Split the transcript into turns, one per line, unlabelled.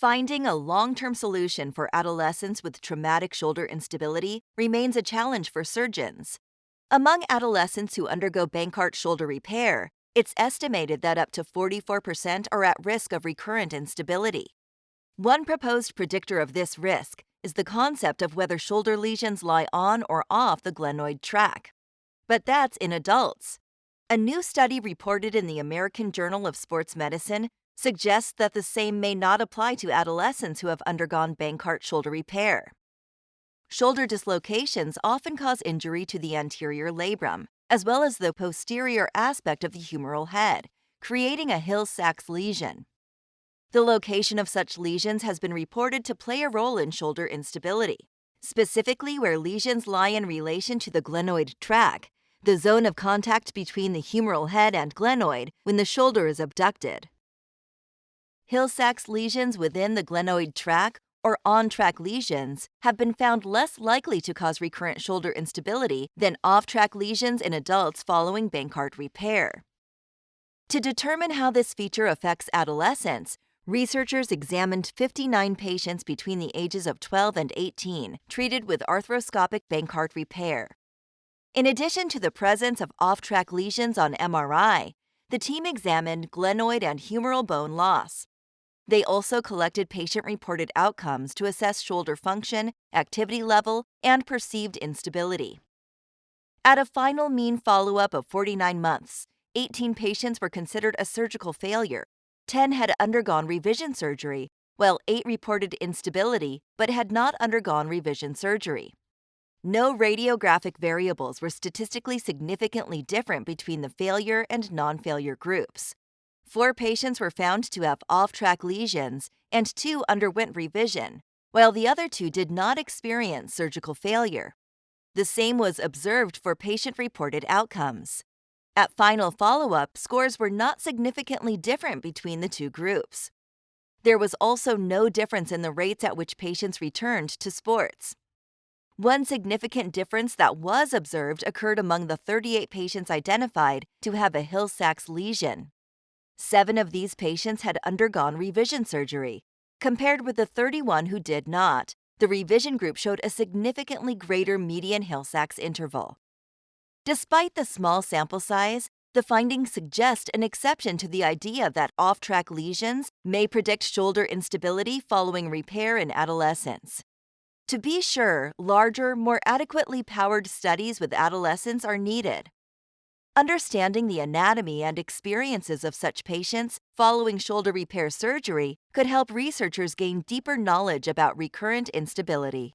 Finding a long term solution for adolescents with traumatic shoulder instability remains a challenge for surgeons. Among adolescents who undergo Bankart shoulder repair, it's estimated that up to 44% are at risk of recurrent instability. One proposed predictor of this risk is the concept of whether shoulder lesions lie on or off the glenoid track. But that's in adults. A new study reported in the American Journal of Sports Medicine suggests that the same may not apply to adolescents who have undergone Bankart shoulder repair. Shoulder dislocations often cause injury to the anterior labrum, as well as the posterior aspect of the humeral head, creating a Hill-Sachs lesion. The location of such lesions has been reported to play a role in shoulder instability, specifically where lesions lie in relation to the glenoid track, the zone of contact between the humeral head and glenoid when the shoulder is abducted. Hill-Sachs lesions within the glenoid track or on-track lesions have been found less likely to cause recurrent shoulder instability than off-track lesions in adults following Bankart repair. To determine how this feature affects adolescents, researchers examined 59 patients between the ages of 12 and 18 treated with arthroscopic Bankart repair. In addition to the presence of off-track lesions on MRI, the team examined glenoid and humeral bone loss. They also collected patient reported outcomes to assess shoulder function, activity level, and perceived instability. At a final mean follow up of 49 months, 18 patients were considered a surgical failure, 10 had undergone revision surgery, while 8 reported instability but had not undergone revision surgery. No radiographic variables were statistically significantly different between the failure and non failure groups. Four patients were found to have off track lesions, and two underwent revision, while the other two did not experience surgical failure. The same was observed for patient reported outcomes. At final follow up, scores were not significantly different between the two groups. There was also no difference in the rates at which patients returned to sports. One significant difference that was observed occurred among the 38 patients identified to have a Hill Sachs lesion. Seven of these patients had undergone revision surgery. Compared with the 31 who did not, the revision group showed a significantly greater median Hill Sachs interval. Despite the small sample size, the findings suggest an exception to the idea that off track lesions may predict shoulder instability following repair in adolescence. To be sure, larger, more adequately powered studies with adolescents are needed. Understanding the anatomy and experiences of such patients following shoulder repair surgery could help researchers gain deeper knowledge about recurrent instability.